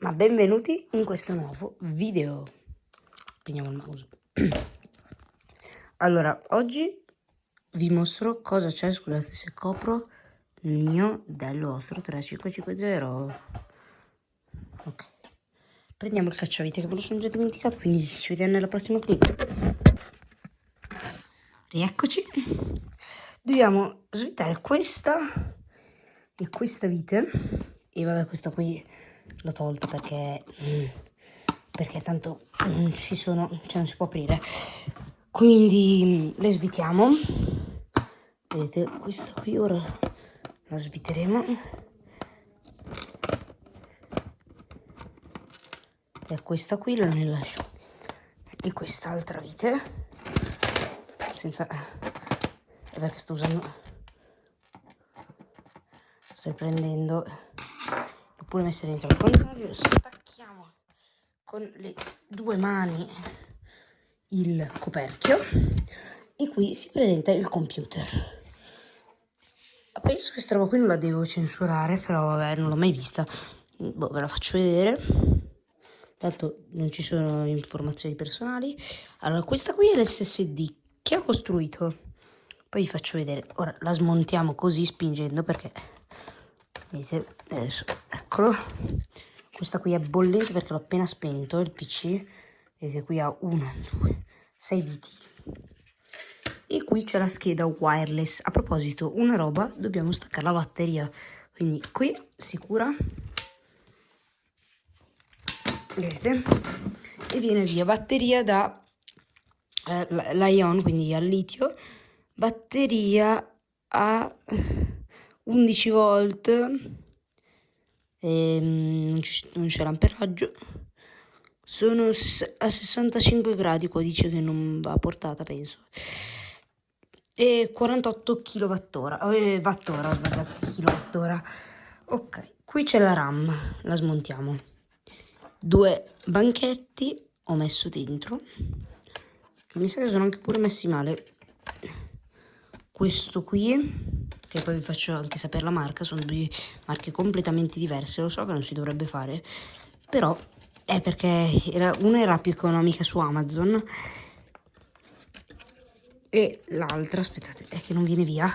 ma benvenuti in questo nuovo video. Prendiamo il mouse. allora, oggi vi mostro cosa c'è, scusate se copro il mio del vostro 3550. Ok. Prendiamo il cacciavite che me lo sono già dimenticato, quindi ci vediamo nella prossima clip. Rieccoci. Dobbiamo svitare questa e questa vite. E vabbè, questa qui l'ho tolta perché, mm, perché tanto non si sono, cioè non si può aprire. Quindi mm, le svitiamo. Vedete, questa qui ora la sviteremo. E questa qui la ne lascio. E quest'altra vite. Senza... Perché sto usando... Sto riprendendo pure messe dentro al contrario stacchiamo con le due mani il coperchio e qui si presenta il computer. Penso che questa roba qui non la devo censurare però vabbè non l'ho mai vista. Boh, ve la faccio vedere. Tanto non ci sono informazioni personali. Allora questa qui è l'ssd che ho costruito. Poi vi faccio vedere. Ora la smontiamo così spingendo perché vedete adesso eccolo. Questa qui è bollente perché l'ho appena spento il pc vedete qui ha una due sei viti e qui c'è la scheda wireless. A proposito una roba dobbiamo staccare la batteria. Quindi qui sicura. Vedete? E viene via batteria da eh, l'ion quindi al litio. Batteria a 11 volt e non c'è l'amperaggio sono a 65 gradi qua dice che non va portata penso. E 48 kWh eh, wattora ho sbagliato kilowattora. Ok qui c'è la ram la smontiamo. Due banchetti ho messo dentro mi sa che sono anche pure messi male questo qui che poi vi faccio anche sapere la marca, sono due marche completamente diverse, lo so che non si dovrebbe fare, però è perché era, una era più economica su Amazon e l'altra, aspettate, è che non viene via.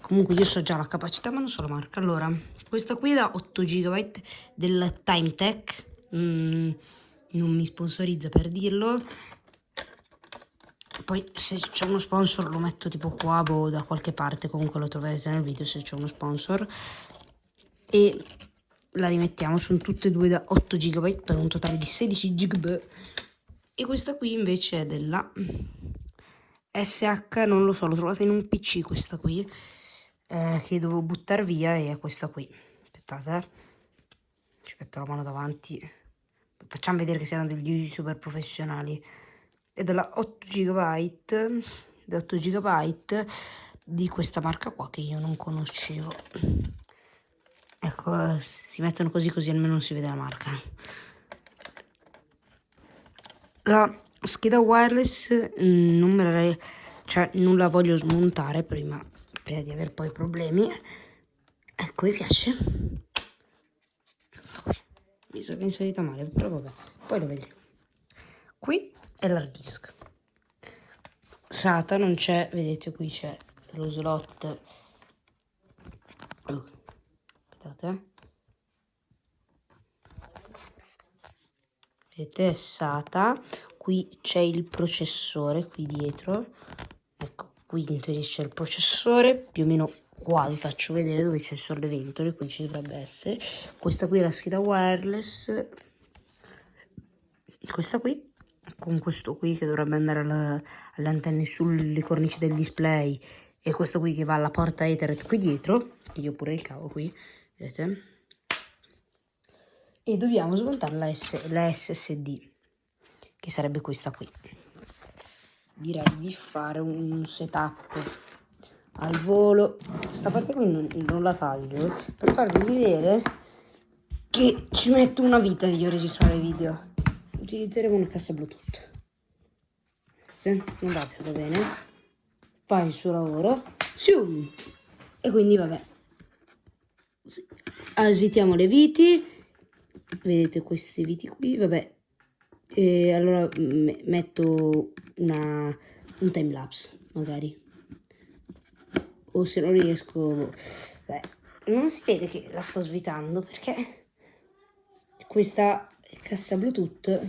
Comunque io so già la capacità ma non so la marca. Allora, questa qui da 8 GB del TimeTech, mm, non mi sponsorizza per dirlo, poi se c'è uno sponsor lo metto tipo qua boh, da qualche parte comunque lo troverete nel video se c'è uno sponsor. E la rimettiamo sono tutte e due da 8 GB per un totale di 16 GB e questa qui invece è della SH non lo so l'ho trovata in un pc questa qui eh, che dovevo buttare via e è questa qui. Aspettate eh. ci metto la mano davanti. Facciamo vedere che siamo degli youtuber professionali è della 8 GB, da 8 GB di questa marca qua che io non conoscevo. Ecco, si mettono così così almeno non si vede la marca. La scheda wireless mm, non me la, cioè, non la voglio smontare prima, prima di avere poi problemi. Ecco, mi piace. Mi è inserita male, però vabbè, poi lo vedremo. Qui è l'hard disk. SATA non c'è vedete qui c'è lo slot. Aspettate vedete è SATA. Qui c'è il processore qui dietro. Ecco qui c'è il processore più o meno qua vi faccio vedere dove c'è il solleventole qui ci dovrebbe essere. Questa qui è la scheda wireless. Questa qui con questo qui che dovrebbe andare alle antenne sulle cornici del display e questo qui che va alla porta Ethernet qui dietro, io pure il cavo qui, vedete? E dobbiamo smontare la, S, la SSD, che sarebbe questa qui. Direi di fare un setup al volo. Questa parte qui non, non la taglio per farvi vedere che ci metto una vita di registrare video utilizzeremo una cassa bluetooth. Non va più va bene. Fa il suo lavoro. Zoom. e quindi vabbè. Allora, svitiamo le viti. Vedete questi viti qui? Vabbè. E allora metto una, un time lapse magari. O se non riesco beh, non si vede che la sto svitando perché questa cassa bluetooth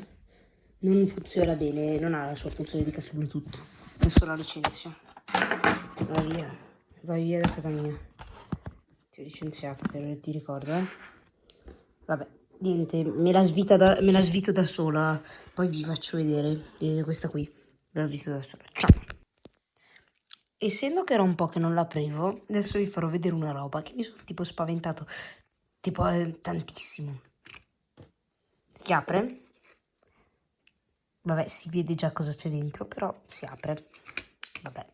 non funziona bene non ha la sua funzione di cassa bluetooth adesso la licenzio. Va via vai via da casa mia. Ti ho licenziato per ti ricordo eh. Vabbè niente me la, svita da, me la svito da sola. Poi vi faccio vedere vedete questa qui. Me la svito da sola. Ciao. Essendo che era un po' che non l'aprivo, adesso vi farò vedere una roba che mi sono tipo spaventato, tipo eh, tantissimo. Si apre. Vabbè, si vede già cosa c'è dentro, però si apre. Vabbè.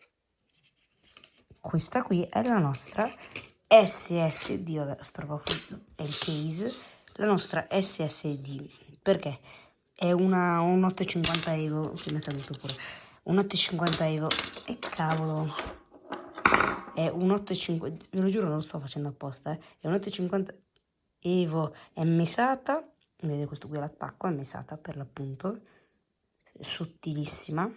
Questa qui è la nostra SSD, vabbè, sto è il case, la nostra SSD, perché è una, un 850 Evo, che mi è caduto pure un 8,50 euro e cavolo è un 8,50 ve lo giuro non lo sto facendo apposta eh. è un 8,50 evo è mesata vedete questo qui è l'attacco è mesata per l'appunto sottilissima.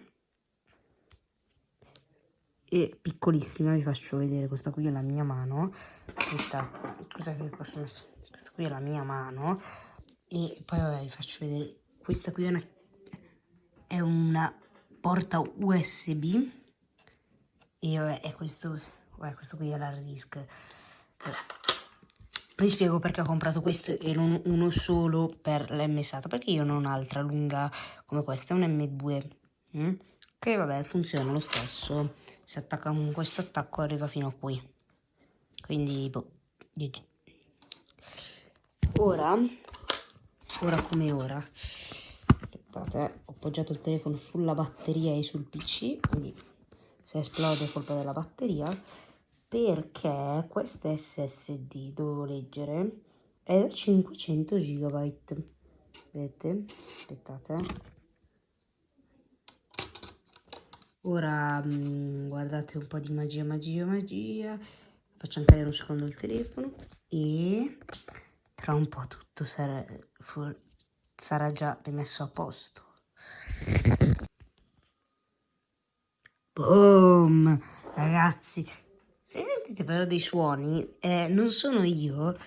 E piccolissima vi faccio vedere questa qui è la mia mano. Aspettate cos'è che posso questa qui è la mia mano. E poi vabbè, vi faccio vedere. Questa qui è una, è una porta USB e vabbè, è questo, vabbè, questo qui è l'hard disk. Vi spiego perché ho comprato questo e non uno solo per l'M SATA, perché io non ho un'altra lunga come questa, è un M2, mm? che vabbè funziona lo stesso, si attacca con questo attacco arriva fino a qui, quindi boh, ora, ora come ora, aspettate, ho appoggiato il telefono sulla batteria e sul pc, quindi se esplode è colpa della batteria, perché questa SSD, dovevo leggere, è da 500 GB, vedete? Aspettate. Ora mh, mm, guardate un po' di magia, magia, magia. Facciamo cadere un secondo il telefono e tra un po' tutto sarà sarà già rimesso a posto. Boom! Ragazzi, se sentite però dei suoni, eh, non sono io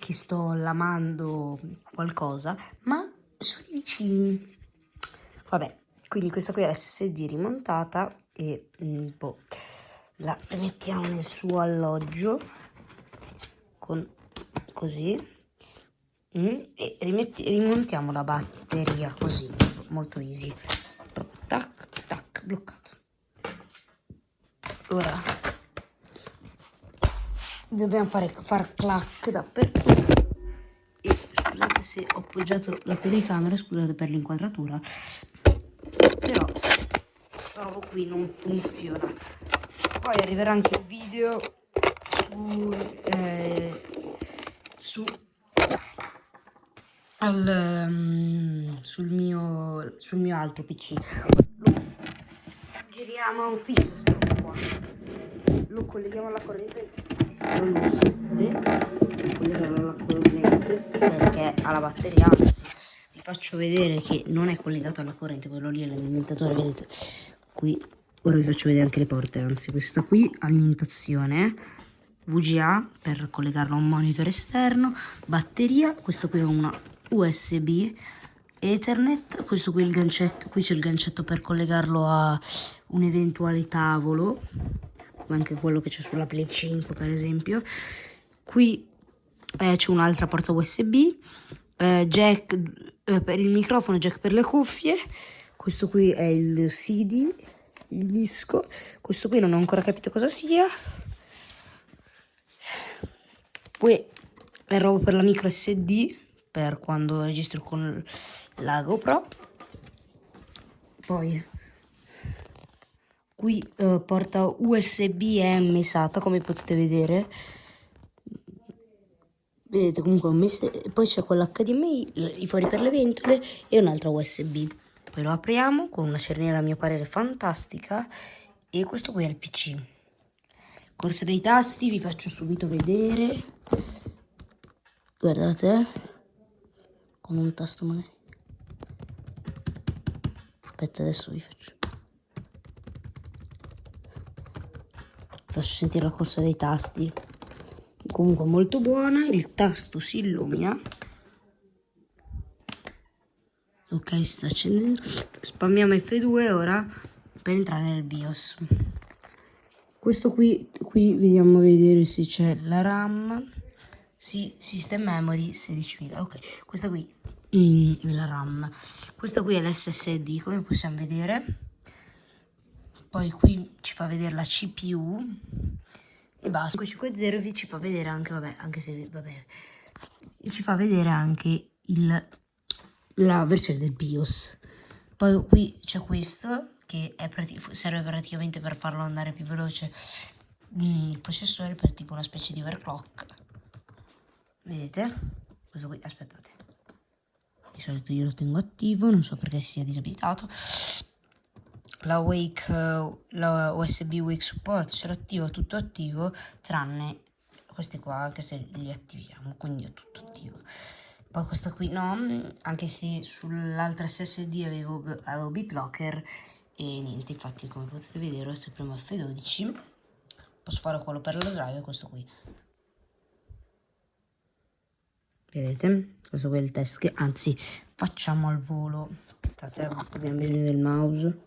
che sto lamando qualcosa, ma sono i vicini. Vabbè, quindi questa qui è l'SSD rimontata e mm, boh, la mettiamo nel suo alloggio con così mm, e rimontiamo la batteria così, molto easy. Tac, tac, bloccato. Ora dobbiamo fare far clac dappertutto. E scusate se ho appoggiato la telecamera, scusate per l'inquadratura, però trovo qui non funziona. Poi arriverà anche il video su, eh, su al, um, sul, mio, sul mio altro PC. Giriamo un fisso. Lo colleghiamo alla corrente e si colleghiamo alla corrente perché ha la batteria, anzi vi faccio vedere che non è collegato alla corrente, quello lì è l'alimentatore, vedete? Qui ora vi faccio vedere anche le porte, anzi questa qui alimentazione VGA per collegarlo a un monitor esterno, batteria, questo qui è una USB Ethernet, questo qui è il gancetto, qui c'è il gancetto per collegarlo a un eventuale tavolo, come anche quello che c'è sulla Play 5 per esempio. Qui eh, c'è un'altra porta USB, eh, jack eh, per il microfono, jack per le cuffie, questo qui è il CD, il disco, questo qui non ho ancora capito cosa sia. Poi è roba per la micro SD, per quando registro con la GoPro. Poi qui eh, porta USB M SATA come potete vedere. Vedete comunque poi c'è quell'HDMI, i fori per le ventole e un'altra USB. Poi lo apriamo con una cerniera a mio parere fantastica e questo qui è il PC. Corsa dei tasti vi faccio subito vedere. Guardate con un tasto magari. Aspetta, adesso vi faccio. Posso sentire la corsa dei tasti. Comunque molto buona, il tasto si illumina. Ok, si sta accendendo. Spammiamo F2 ora per entrare nel BIOS. Questo qui, qui vediamo vedere se c'è la RAM. Sì, System Memory 16.000. Ok, questa qui mm, la RAM. Questa qui è l'SSD, come possiamo vedere. Poi qui ci fa vedere la CPU e basta. 550 ci fa vedere anche, vabbè, anche se, vabbè, ci fa vedere anche il, la versione del BIOS. Poi qui c'è questo che prati serve praticamente per farlo andare più veloce mm, il processore per tipo una specie di overclock. Vedete? Questo qui, aspettate. Di solito io lo tengo attivo, non so perché sia disabilitato la Wake, la USB Wake Support ce l'ho tutto attivo, tranne questi qua, anche se li attiviamo, quindi è tutto attivo. Poi questo qui no, anche se sull'altra SSD avevo, avevo BitLocker e niente, infatti come potete vedere se premo F12 posso fare quello per la drive questo qui. Vedete? Questo qui è il test che, anzi, facciamo al volo. Aspettate, abbiamo bisogno del mouse.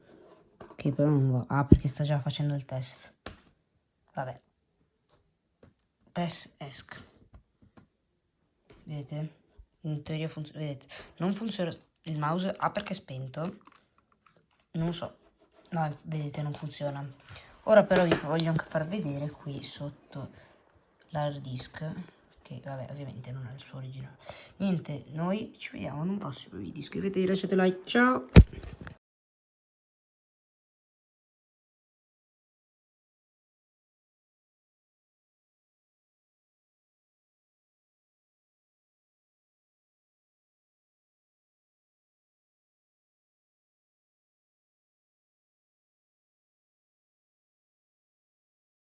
Che però non va. Ah, perché sta già facendo il test. Vabbè. Press ESC. Vedete? In teoria funziona. Vedete? Non funziona il mouse. Ah, perché è spento? Non so. No, vedete, non funziona. Ora però vi voglio anche far vedere qui sotto l'hard disk. Che vabbè, ovviamente non è il suo originale. Niente, noi ci vediamo in un prossimo video. Iscrivetevi, lasciate like. Ciao!